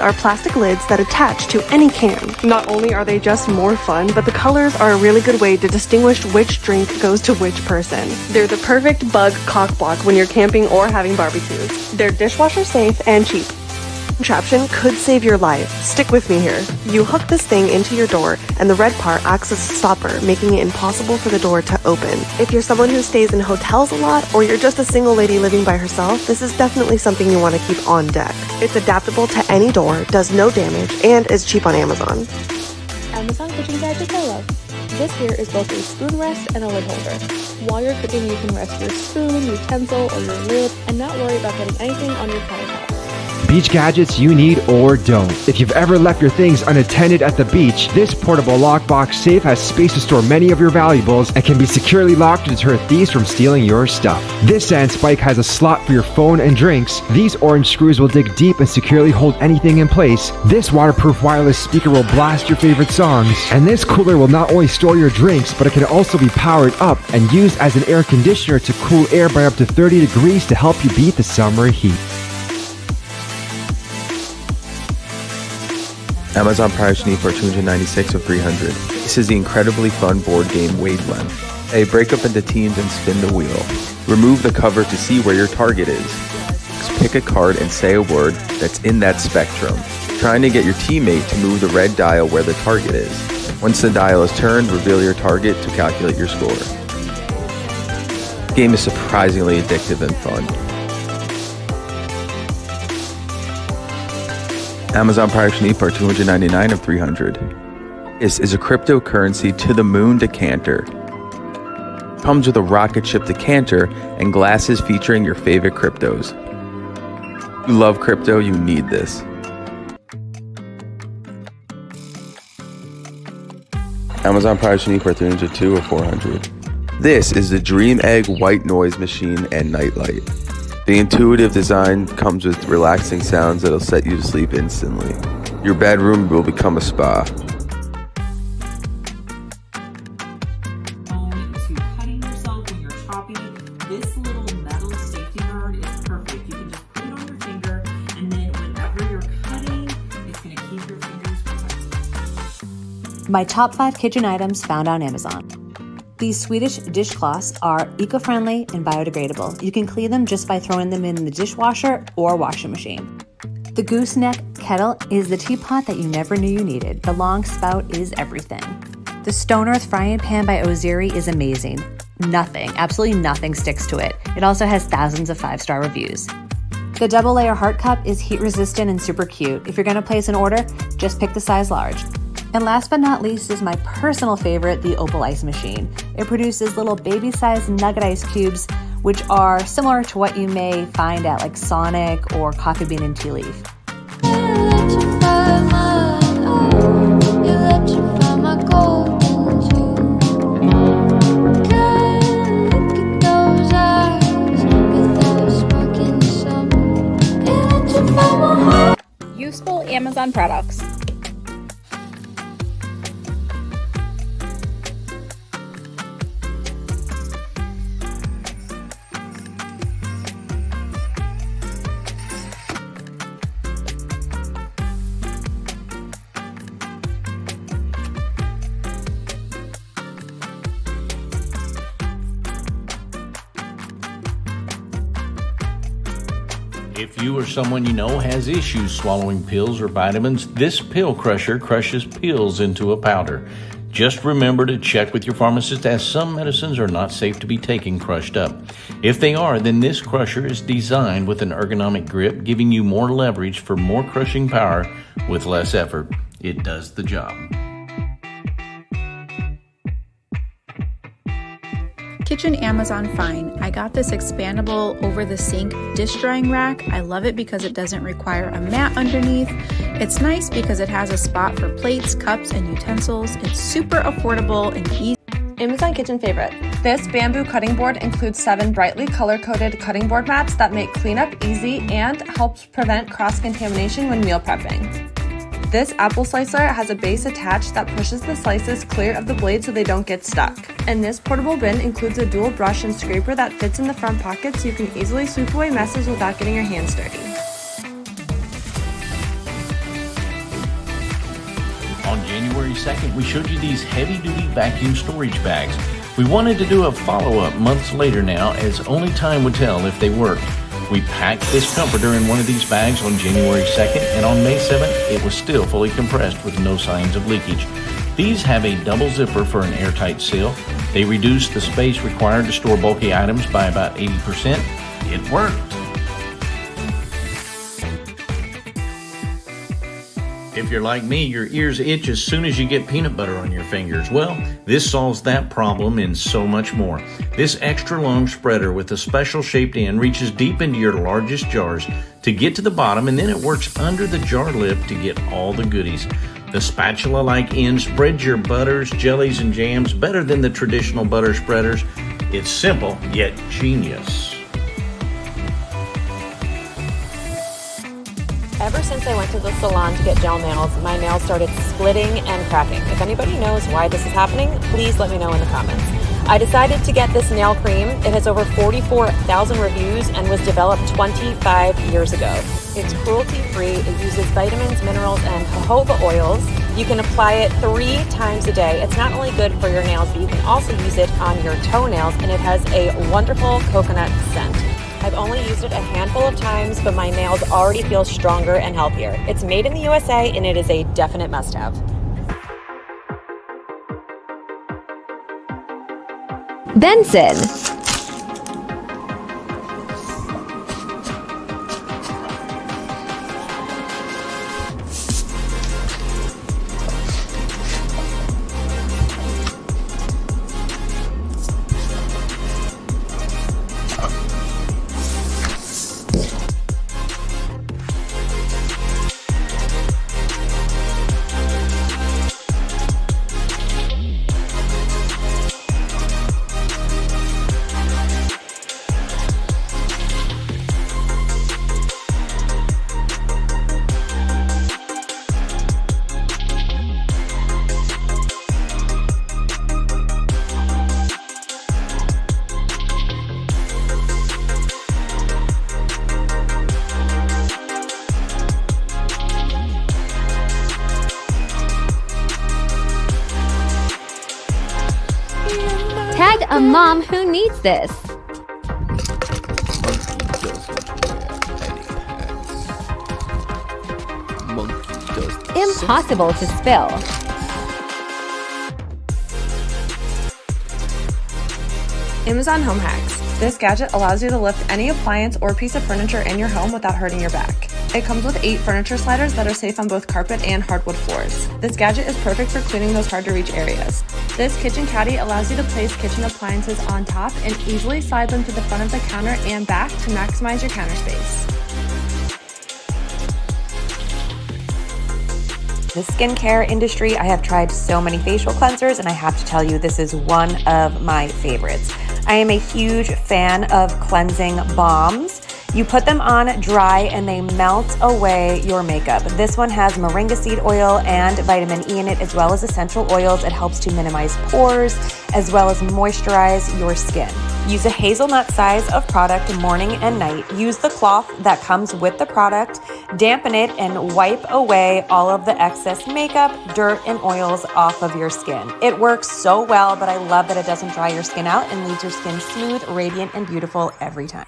are plastic lids that attach to any can. Not only are they just more fun, but the colors are a really good way to distinguish which drink goes to which person. They're the perfect bug cock block when you're camping or having barbecues. They're dishwasher safe and cheap contraption could save your life. Stick with me here. You hook this thing into your door, and the red part acts as a stopper, making it impossible for the door to open. If you're someone who stays in hotels a lot, or you're just a single lady living by herself, this is definitely something you want to keep on deck. It's adaptable to any door, does no damage, and is cheap on Amazon. Amazon kitchen gadgets I love. This here is both a spoon rest and a lid holder. While you're cooking, you can rest your spoon, utensil, or your lid, and not worry about getting anything on your countertop. Beach gadgets you need or don't. If you've ever left your things unattended at the beach, this portable lockbox safe has space to store many of your valuables and can be securely locked to deter thieves from stealing your stuff. This sand spike has a slot for your phone and drinks. These orange screws will dig deep and securely hold anything in place. This waterproof wireless speaker will blast your favorite songs. And this cooler will not only store your drinks, but it can also be powered up and used as an air conditioner to cool air by up to 30 degrees to help you beat the summer heat. Amazon Prime for 296 or 300. This is the incredibly fun board game Wavelength. A break up into teams and spin the wheel. Remove the cover to see where your target is. Pick a card and say a word that's in that spectrum, trying to get your teammate to move the red dial where the target is. Once the dial is turned, reveal your target to calculate your score. The game is surprisingly addictive and fun. Amazon Pirate Sneak are 299 of 300. This is a cryptocurrency to the moon decanter. Comes with a rocket ship decanter and glasses featuring your favorite cryptos. You love crypto, you need this. Amazon Pirate Sneak for 302 or 400. This is the Dream Egg white noise machine and nightlight. The intuitive design comes with relaxing sounds that'll set you to sleep instantly. Your bedroom will become a spa. This little metal safety guard is perfect. You can just put it on your finger, and then whenever you're cutting, it's going to keep your fingers protected. My top five kitchen items found on Amazon. These Swedish dishcloths are eco-friendly and biodegradable. You can clean them just by throwing them in the dishwasher or washing machine. The gooseneck kettle is the teapot that you never knew you needed. The long spout is everything. The Stone Earth frying pan by Ozeri is amazing. Nothing, absolutely nothing sticks to it. It also has thousands of five-star reviews. The double layer heart cup is heat resistant and super cute. If you're gonna place an order, just pick the size large. And last but not least is my personal favorite, the Opal Ice Machine. It produces little baby-sized nugget ice cubes, which are similar to what you may find at like Sonic or Coffee Bean and Tea Leaf. Useful Amazon products. If you or someone you know has issues swallowing pills or vitamins, this pill crusher crushes pills into a powder. Just remember to check with your pharmacist as some medicines are not safe to be taken crushed up. If they are, then this crusher is designed with an ergonomic grip, giving you more leverage for more crushing power with less effort. It does the job. Kitchen Amazon Fine. I got this expandable over the sink dish drying rack. I love it because it doesn't require a mat underneath. It's nice because it has a spot for plates, cups, and utensils. It's super affordable and easy. Amazon Kitchen Favorite. This bamboo cutting board includes seven brightly color-coded cutting board mats that make cleanup easy and helps prevent cross-contamination when meal prepping. This apple slicer has a base attached that pushes the slices clear of the blade so they don't get stuck. And this portable bin includes a dual brush and scraper that fits in the front pocket so you can easily sweep away messes without getting your hands dirty. On January 2nd, we showed you these heavy-duty vacuum storage bags. We wanted to do a follow-up months later now as only time would tell if they worked. We packed this comforter in one of these bags on January 2nd, and on May 7th, it was still fully compressed with no signs of leakage. These have a double zipper for an airtight seal. They reduce the space required to store bulky items by about 80%. It worked. If you're like me, your ears itch as soon as you get peanut butter on your fingers. Well, this solves that problem and so much more. This extra long spreader with a special shaped end reaches deep into your largest jars to get to the bottom and then it works under the jar lip to get all the goodies. The spatula like end spreads your butters, jellies, and jams better than the traditional butter spreaders. It's simple yet genius. Ever since I went to the salon to get gel nails, my nails started splitting and cracking. If anybody knows why this is happening, please let me know in the comments. I decided to get this nail cream. It has over 44,000 reviews and was developed 25 years ago. It's cruelty free, it uses vitamins, minerals, and jojoba oils. You can apply it three times a day. It's not only good for your nails, but you can also use it on your toenails, and it has a wonderful coconut scent. I've only used it a handful of times, but my nails already feel stronger and healthier. It's made in the USA and it is a definite must have. Benson. Tag a mom who needs this. Impossible to spill. Amazon Home Hacks. This gadget allows you to lift any appliance or piece of furniture in your home without hurting your back. It comes with eight furniture sliders that are safe on both carpet and hardwood floors. This gadget is perfect for cleaning those hard to reach areas. This kitchen caddy allows you to place kitchen appliances on top and easily slide them to the front of the counter and back to maximize your counter space. The skincare industry, I have tried so many facial cleansers, and I have to tell you, this is one of my favorites. I am a huge fan of cleansing balms. You put them on dry and they melt away your makeup. This one has moringa seed oil and vitamin E in it, as well as essential oils. It helps to minimize pores as well as moisturize your skin. Use a hazelnut size of product morning and night. Use the cloth that comes with the product, dampen it, and wipe away all of the excess makeup, dirt, and oils off of your skin. It works so well, but I love that it doesn't dry your skin out and leaves your skin smooth, radiant, and beautiful every time.